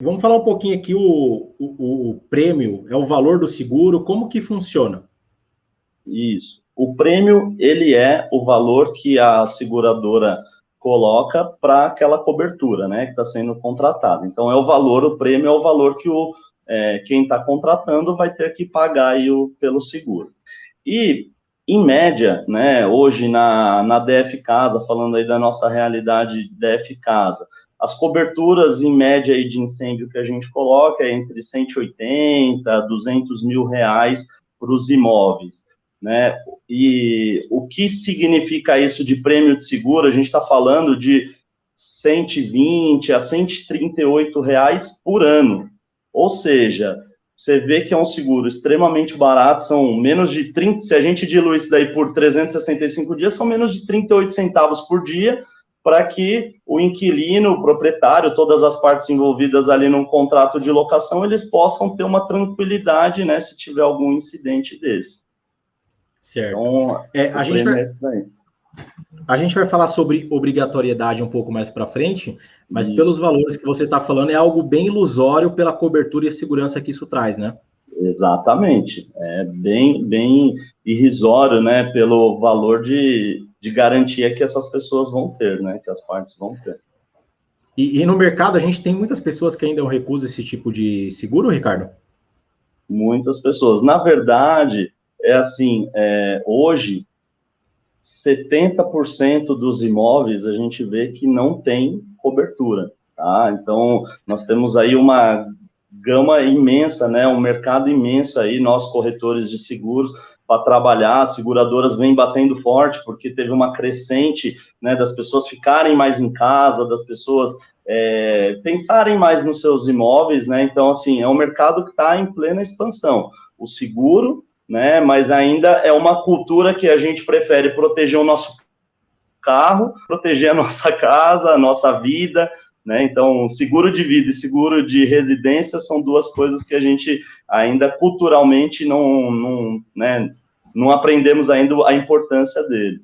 Vamos falar um pouquinho aqui o, o, o prêmio, é o valor do seguro, como que funciona? Isso. O prêmio, ele é o valor que a seguradora coloca para aquela cobertura, né, que está sendo contratada. Então, é o valor, o prêmio é o valor que o, é, quem está contratando vai ter que pagar aí o, pelo seguro. E, em média, né, hoje na, na DF Casa, falando aí da nossa realidade DF Casa, as coberturas em média aí de incêndio que a gente coloca é entre 180 200 mil reais para os imóveis. Né? E o que significa isso de prêmio de seguro? A gente está falando de 120 a 138 reais por ano. Ou seja, você vê que é um seguro extremamente barato, são menos de 30, se a gente dilui isso daí por 365 dias, são menos de 38 centavos por dia, para que o inquilino, o proprietário, todas as partes envolvidas ali num contrato de locação, eles possam ter uma tranquilidade, né, se tiver algum incidente desse. Certo. Então, é, a, gente vai, é a gente vai falar sobre obrigatoriedade um pouco mais para frente, mas pelos valores que você está falando, é algo bem ilusório pela cobertura e segurança que isso traz, né? Exatamente. É bem, bem irrisório, né, pelo valor de, de garantia que essas pessoas vão ter, né, que as partes vão ter. E, e no mercado, a gente tem muitas pessoas que ainda recusam esse tipo de seguro, Ricardo? Muitas pessoas. Na verdade, é assim, é, hoje, 70% dos imóveis a gente vê que não tem cobertura, tá? Então, nós temos aí uma gama imensa, né, um mercado imenso aí, nós corretores de seguros, para trabalhar, as seguradoras vêm batendo forte, porque teve uma crescente, né, das pessoas ficarem mais em casa, das pessoas é, pensarem mais nos seus imóveis, né, então, assim, é um mercado que está em plena expansão. O seguro né? Mas ainda é uma cultura que a gente prefere proteger o nosso carro, proteger a nossa casa, a nossa vida, né? Então, seguro de vida e seguro de residência são duas coisas que a gente ainda culturalmente não, não, né, não aprendemos ainda a importância dele.